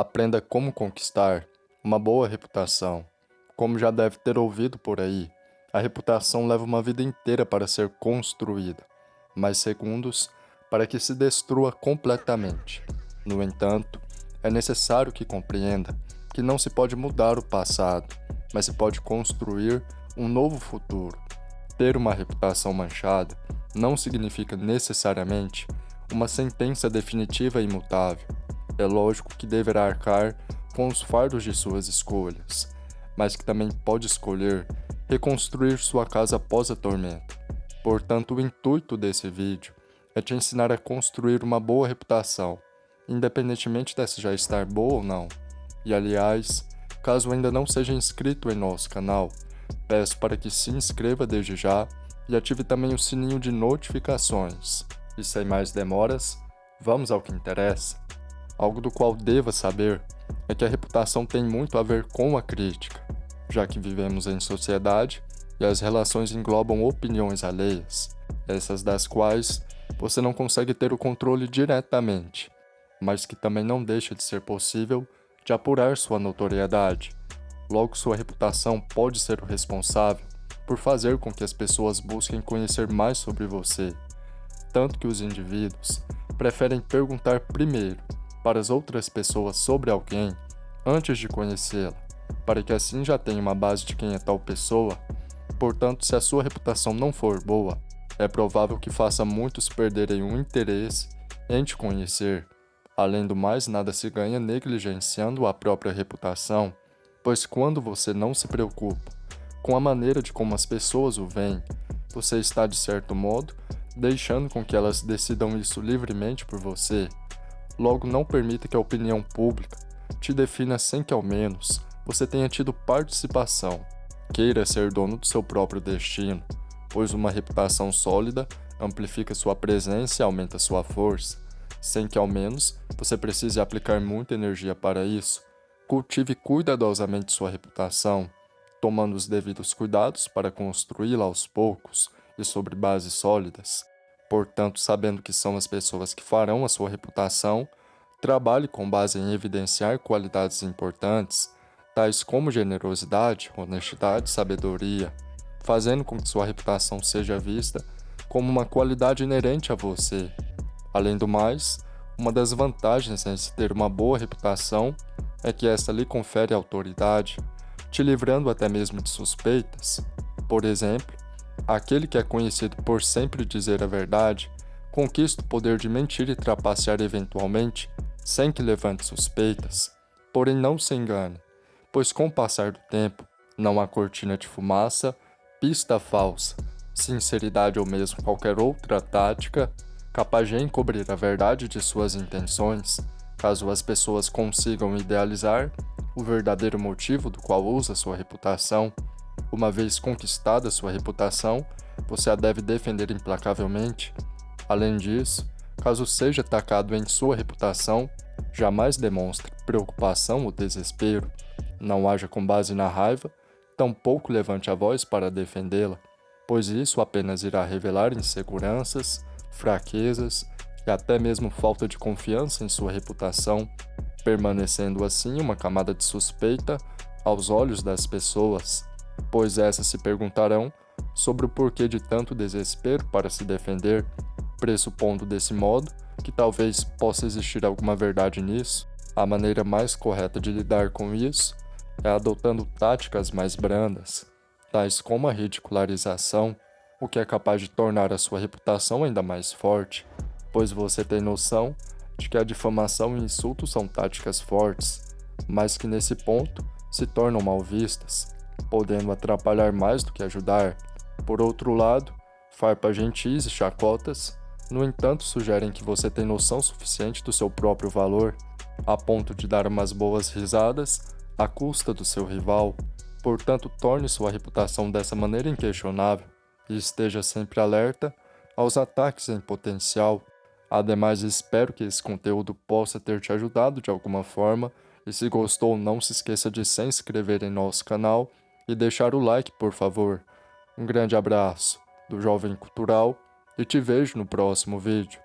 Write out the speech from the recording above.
Aprenda como conquistar uma boa reputação. Como já deve ter ouvido por aí, a reputação leva uma vida inteira para ser construída, mas segundos para que se destrua completamente. No entanto, é necessário que compreenda que não se pode mudar o passado, mas se pode construir um novo futuro. Ter uma reputação manchada não significa necessariamente uma sentença definitiva e imutável. É lógico que deverá arcar com os fardos de suas escolhas, mas que também pode escolher reconstruir sua casa após a tormenta. Portanto, o intuito desse vídeo é te ensinar a construir uma boa reputação, independentemente dessa já estar boa ou não. E aliás, caso ainda não seja inscrito em nosso canal, peço para que se inscreva desde já e ative também o sininho de notificações. E sem mais demoras, vamos ao que interessa. Algo do qual deva saber é que a reputação tem muito a ver com a crítica, já que vivemos em sociedade e as relações englobam opiniões alheias, essas das quais você não consegue ter o controle diretamente, mas que também não deixa de ser possível de apurar sua notoriedade. Logo, sua reputação pode ser o responsável por fazer com que as pessoas busquem conhecer mais sobre você, tanto que os indivíduos preferem perguntar primeiro para as outras pessoas sobre alguém antes de conhecê-la, para que assim já tenha uma base de quem é tal pessoa. Portanto, se a sua reputação não for boa, é provável que faça muitos perderem o interesse em te conhecer. Além do mais, nada se ganha negligenciando a própria reputação, pois quando você não se preocupa com a maneira de como as pessoas o veem, você está, de certo modo, deixando com que elas decidam isso livremente por você. Logo, não permita que a opinião pública te defina sem que ao menos você tenha tido participação. Queira ser dono do seu próprio destino pois uma reputação sólida amplifica sua presença e aumenta sua força, sem que ao menos você precise aplicar muita energia para isso. Cultive cuidadosamente sua reputação, tomando os devidos cuidados para construí-la aos poucos e sobre bases sólidas. Portanto, sabendo que são as pessoas que farão a sua reputação, trabalhe com base em evidenciar qualidades importantes, tais como generosidade, honestidade sabedoria fazendo com que sua reputação seja vista como uma qualidade inerente a você. Além do mais, uma das vantagens em se ter uma boa reputação é que esta lhe confere autoridade, te livrando até mesmo de suspeitas. Por exemplo, aquele que é conhecido por sempre dizer a verdade conquista o poder de mentir e trapacear eventualmente, sem que levante suspeitas. Porém, não se engane, pois com o passar do tempo, não há cortina de fumaça pista falsa, sinceridade ou mesmo qualquer outra tática capaz de encobrir a verdade de suas intenções, caso as pessoas consigam idealizar o verdadeiro motivo do qual usa sua reputação. Uma vez conquistada sua reputação, você a deve defender implacavelmente. Além disso, caso seja atacado em sua reputação, jamais demonstre preocupação ou desespero. Não haja com base na raiva, tampouco levante a voz para defendê-la, pois isso apenas irá revelar inseguranças, fraquezas e até mesmo falta de confiança em sua reputação, permanecendo assim uma camada de suspeita aos olhos das pessoas, pois essas se perguntarão sobre o porquê de tanto desespero para se defender, pressupondo desse modo que talvez possa existir alguma verdade nisso. A maneira mais correta de lidar com isso é adotando táticas mais brandas, tais como a ridicularização, o que é capaz de tornar a sua reputação ainda mais forte, pois você tem noção de que a difamação e insultos são táticas fortes, mas que nesse ponto se tornam mal vistas, podendo atrapalhar mais do que ajudar. Por outro lado, farpas gentis e chacotas, no entanto, sugerem que você tem noção suficiente do seu próprio valor, a ponto de dar umas boas risadas à custa do seu rival, portanto torne sua reputação dessa maneira inquestionável e esteja sempre alerta aos ataques em potencial. Ademais, espero que esse conteúdo possa ter te ajudado de alguma forma e se gostou, não se esqueça de se inscrever em nosso canal e deixar o like, por favor. Um grande abraço do Jovem Cultural e te vejo no próximo vídeo.